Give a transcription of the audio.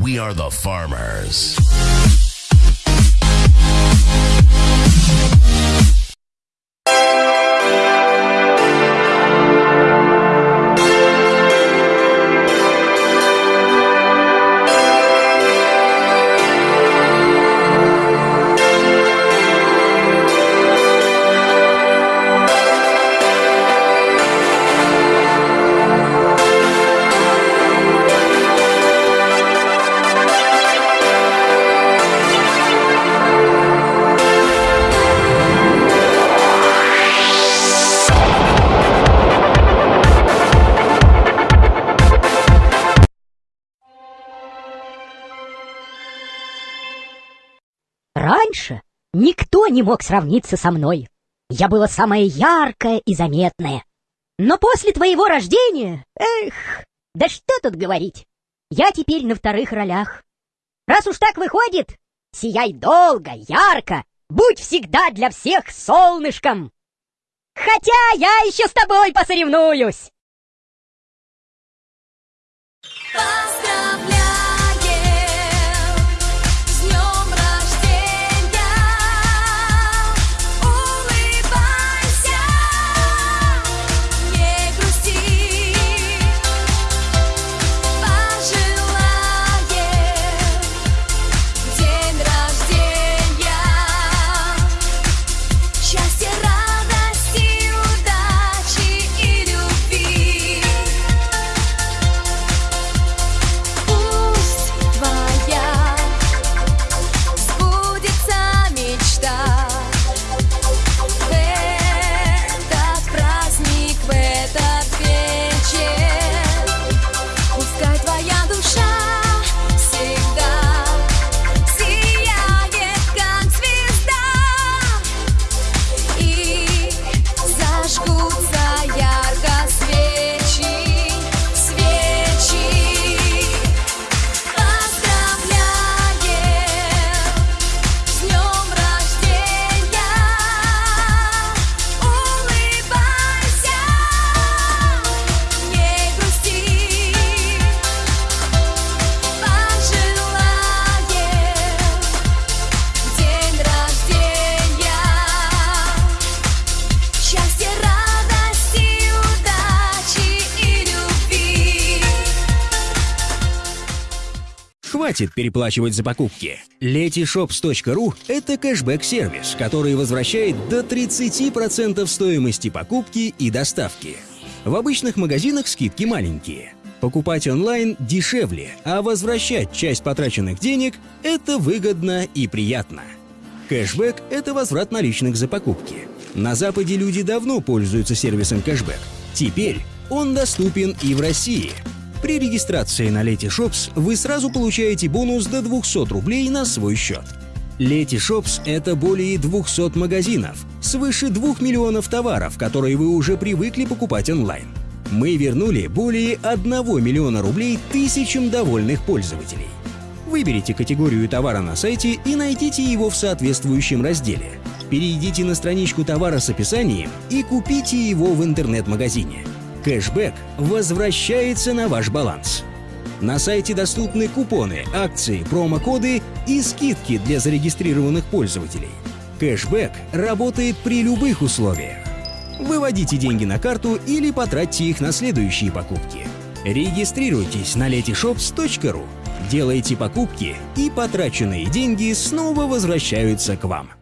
We are the farmers. Раньше никто не мог сравниться со мной. Я была самая яркая и заметная. Но после твоего рождения, эх, да что тут говорить, я теперь на вторых ролях. Раз уж так выходит, сияй долго, ярко, будь всегда для всех солнышком. Хотя я еще с тобой посоревнуюсь. Хватит переплачивать за покупки. Letyshops.ru — это кэшбэк-сервис, который возвращает до 30% стоимости покупки и доставки. В обычных магазинах скидки маленькие. Покупать онлайн дешевле, а возвращать часть потраченных денег — это выгодно и приятно. Кэшбэк — это возврат наличных за покупки. На Западе люди давно пользуются сервисом кэшбэк. Теперь он доступен и в России. При регистрации на Letyshops вы сразу получаете бонус до 200 рублей на свой счет. Letyshops — это более 200 магазинов, свыше 2 миллионов товаров, которые вы уже привыкли покупать онлайн. Мы вернули более 1 миллиона рублей тысячам довольных пользователей. Выберите категорию товара на сайте и найдите его в соответствующем разделе. Перейдите на страничку товара с описанием и купите его в интернет-магазине. Кэшбэк возвращается на ваш баланс. На сайте доступны купоны, акции, промокоды и скидки для зарегистрированных пользователей. Кэшбэк работает при любых условиях. Выводите деньги на карту или потратьте их на следующие покупки. Регистрируйтесь на letyshops.ru, делайте покупки и потраченные деньги снова возвращаются к вам.